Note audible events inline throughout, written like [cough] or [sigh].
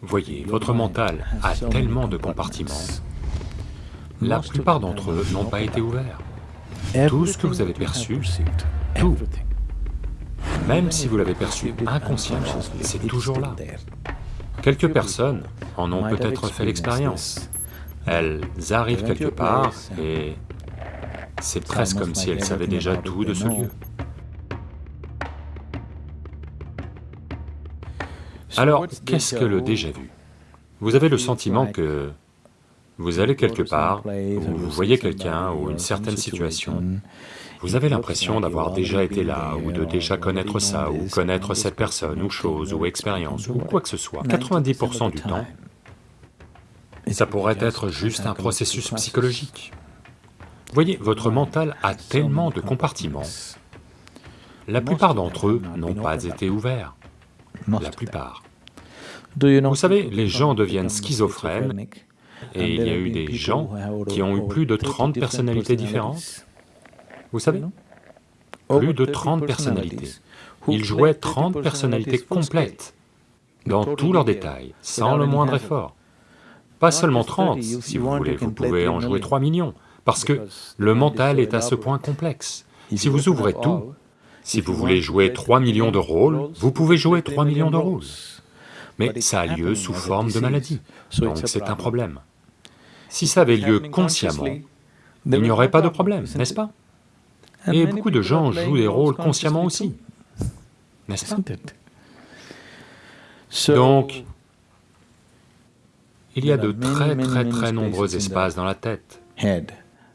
Voyez, votre mental a tellement de compartiments, la plupart d'entre eux n'ont pas été ouverts. Tout ce que vous avez perçu, tout, même si vous l'avez perçu inconsciemment, c'est toujours là. Quelques personnes en ont peut-être fait l'expérience. Elles arrivent quelque part et c'est presque comme si elles savaient déjà tout de ce lieu. Alors, qu'est-ce que le déjà-vu? Vous avez le sentiment que vous allez quelque part, ou vous voyez quelqu'un ou une certaine situation, vous avez l'impression d'avoir déjà été là, ou de déjà connaître ça, ou connaître cette personne, ou chose, ou expérience, ou quoi que ce soit. 90% du temps, ça pourrait être juste un processus psychologique. Voyez, votre mental a tellement de compartiments, la plupart d'entre eux n'ont pas été ouverts, la plupart. Vous savez, les gens deviennent schizophrènes, et il y a eu des gens qui ont eu plus de 30 personnalités différentes. Vous savez Plus de 30 personnalités. Ils jouaient 30 personnalités complètes, dans tous leurs détails, sans le moindre effort. Pas seulement 30, si vous voulez, vous pouvez en jouer 3 millions, parce que le mental est à ce point complexe. Si vous ouvrez tout, si vous voulez jouer 3 millions de rôles, vous pouvez jouer 3 millions de rôles. Mais ça a lieu sous forme de maladie, donc c'est un problème. Si ça avait lieu consciemment, il n'y aurait pas de problème, n'est-ce pas? Et beaucoup de gens jouent des rôles consciemment aussi, n'est-ce pas? Donc, il y a de très très très nombreux espaces dans la tête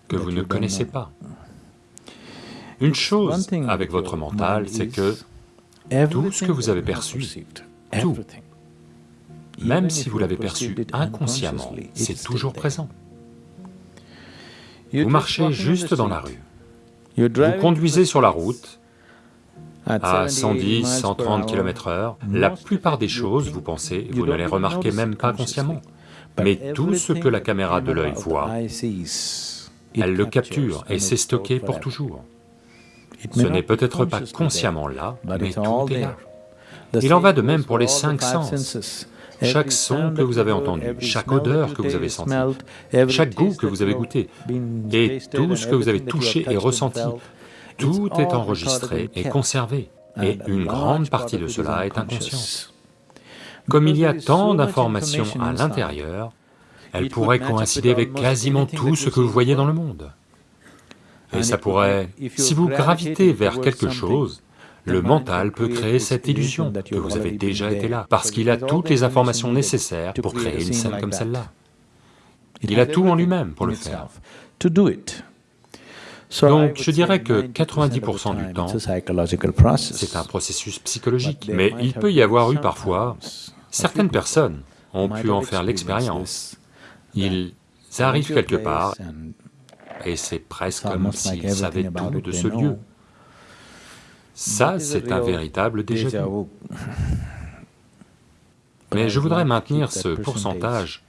que vous ne connaissez pas. Une chose avec votre mental, c'est que tout ce que vous avez perçu, tout, même si vous l'avez perçu inconsciemment, c'est toujours présent. Vous marchez juste dans la rue, vous conduisez sur la route à 110, 130 km heure, la plupart des choses, vous pensez, vous ne les remarquez même pas consciemment. Mais tout ce que la caméra de l'œil voit, elle le capture et c'est stocké pour toujours. Ce n'est peut-être pas consciemment là, mais tout est là. Il en va de même pour les cinq sens. Chaque son que vous avez entendu, chaque odeur que vous avez sentie, chaque goût que vous avez goûté, et tout ce que vous avez touché et ressenti, tout est enregistré et conservé, et une grande partie de cela est inconscient. Comme il y a tant d'informations à l'intérieur, elles pourraient coïncider avec quasiment tout ce que vous voyez dans le monde. Et ça pourrait... Si vous gravitez vers quelque chose, le mental peut créer cette illusion que vous avez déjà été là, parce qu'il a toutes les informations nécessaires pour créer une scène comme celle-là. Il a tout en lui-même pour le faire. Donc je dirais que 90% du temps, c'est un processus psychologique, mais il peut y avoir eu parfois, certaines personnes ont pu en faire l'expérience. Ils arrivent quelque part, et c'est presque comme s'ils savaient tout de ce lieu. Ça, c'est un véritable déjà vu. [laughs] Mais je voudrais maintenir ce pourcentage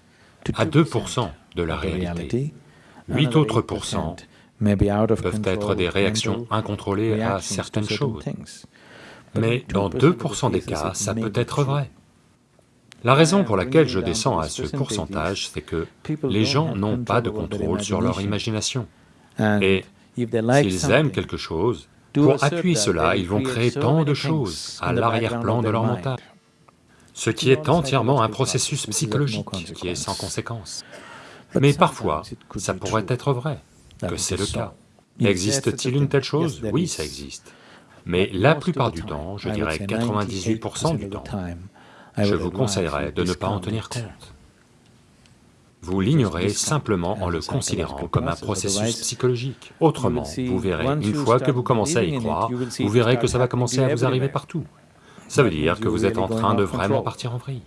à 2% de la réalité. 8 autres pourcents peuvent être des réactions incontrôlées à certaines choses. Mais dans 2% des cas, ça peut être vrai. La raison pour laquelle je descends à ce pourcentage, c'est que les gens n'ont pas de contrôle sur leur imagination. Et s'ils aiment quelque chose, pour appuyer cela, ils vont créer tant de choses à l'arrière-plan de leur mental, ce qui est entièrement un processus psychologique qui est sans conséquence. Mais parfois, ça pourrait être vrai, que c'est le cas. Existe-t-il une telle chose Oui, ça existe. Mais la plupart du temps, je dirais 98% du temps, je vous conseillerais de ne pas en tenir compte. Vous l'ignorez simplement en le considérant comme un processus psychologique. Autrement, vous verrez, une fois que vous commencez à y croire, vous verrez que ça va commencer à vous arriver partout. Ça veut dire que vous êtes en train de vraiment partir en vrille.